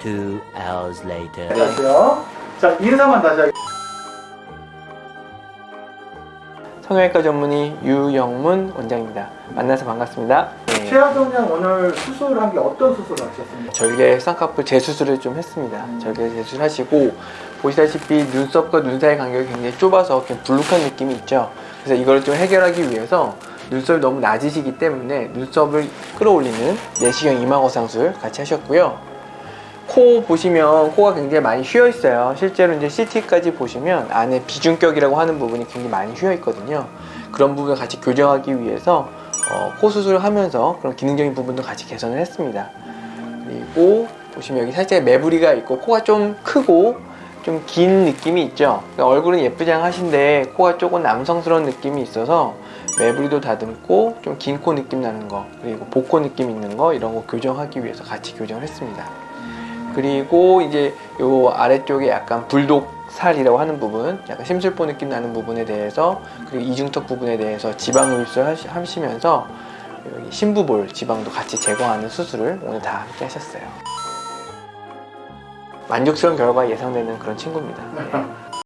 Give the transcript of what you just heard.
Two hours later. 안녕하세요. 자, 인사만 다시 하겠습니다. 성형외과 전문의 유영문 원장입니다. 만나서 반갑습니다. 네, 최하정 양 오늘 수술한 게 어떤 수술을 하셨습니까? 절개 쌍꺼풀 재수술을 좀 했습니다. 절개 재수술하시고 보시다시피 눈썹과 눈 사이 간격이 굉장히 좁아서 그냥 불룩한 느낌이 있죠. 그래서 이걸 좀 해결하기 위해서 눈썹이 너무 낮으시기 때문에 눈썹을 끌어올리는 내시경 이마거 상술 같이 하셨고요. 코 보시면 코가 굉장히 많이 휘어 있어요. 실제로 이제 CT까지 보시면 안에 비중격이라고 하는 부분이 굉장히 많이 휘어 있거든요. 그런 부분을 같이 교정하기 위해서 어, 코 수술을 하면서 그런 기능적인 부분도 같이 개선을 했습니다. 그리고 보시면 여기 살짝 매부리가 있고 코가 좀 크고 좀 긴 느낌이 있죠. 그러니까 얼굴은 예쁘장하신데 코가 조금 남성스러운 느낌이 있어서 매부리도 다듬고 좀 긴 코 느낌 나는 거 그리고 복코 느낌 있는 거 이런 거 교정하기 위해서 같이 교정을 했습니다. 그리고 이제 요 아래쪽에 약간 불독 살이라고 하는 부분, 약간 심술보 느낌 나는 부분에 대해서 그리고 이중턱 부분에 대해서 지방 흡입술 하시- 하시면서 여기 심부볼 지방도 같이 제거하는 수술을 오늘 다 함께 하셨어요. 만족스러운 결과 예상되는 그런 친구입니다. 네.